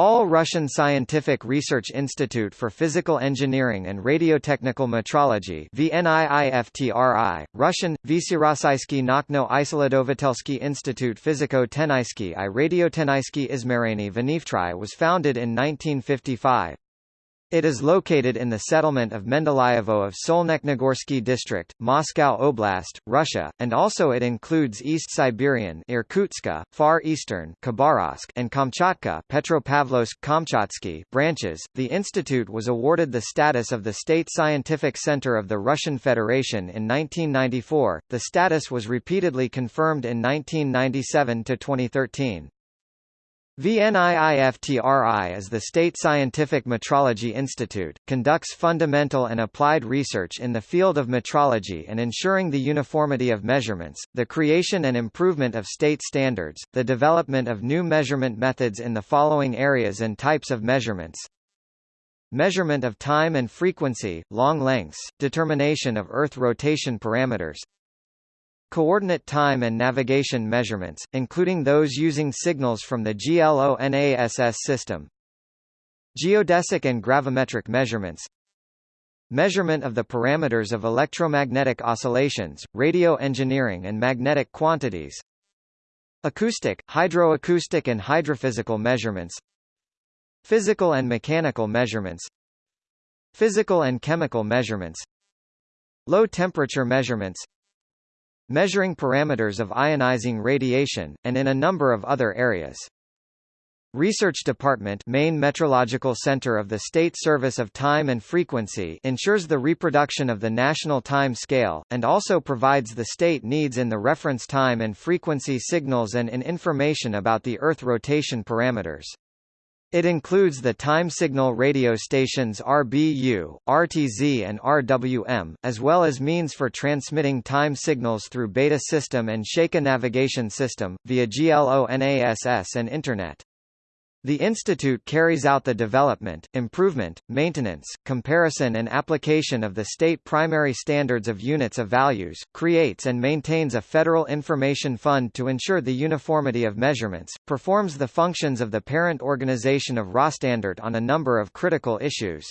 All Russian Scientific Research Institute for Physical Engineering and Radiotechnical Metrology VNIIFTRI, Russian, Vyserossiyskiy Nakhno-Isolatovitelsky Institute Fiziko-Tenayskiy i Radiotenayskiy Izmereny Vanivtry was founded in 1955. It is located in the settlement of Mendeleyevo of Solnechnogorsky district, Moscow Oblast, Russia, and also it includes East Siberian Irkutsk, Far Eastern Khabarovsk, and Kamchatka Petropavlovsk-Kamchatsky branches. The institute was awarded the status of the State Scientific Center of the Russian Federation in 1994. The status was repeatedly confirmed in 1997 to 2013. VNIIFTRI is the State Scientific Metrology Institute, conducts fundamental and applied research in the field of metrology and ensuring the uniformity of measurements, the creation and improvement of state standards, the development of new measurement methods in the following areas and types of measurements. Measurement of time and frequency, long lengths, determination of Earth rotation parameters, Coordinate time and navigation measurements, including those using signals from the GLONASS system. Geodesic and gravimetric measurements. Measurement of the parameters of electromagnetic oscillations, radio engineering and magnetic quantities. Acoustic, hydroacoustic and hydrophysical measurements. Physical and mechanical measurements. Physical and chemical measurements. Low temperature measurements measuring parameters of ionizing radiation, and in a number of other areas. Research Department Main Metrological Center of the State Service of Time and Frequency ensures the reproduction of the national time scale, and also provides the state needs in the reference time and frequency signals and in information about the Earth rotation parameters. It includes the time signal radio stations RBU, RTZ and RWM, as well as means for transmitting time signals through beta system and Chayka navigation system, via GLONASS and Internet. The institute carries out the development, improvement, maintenance, comparison and application of the state primary standards of units of values, creates and maintains a federal information fund to ensure the uniformity of measurements, performs the functions of the parent organization of Rosstandart on a number of critical issues.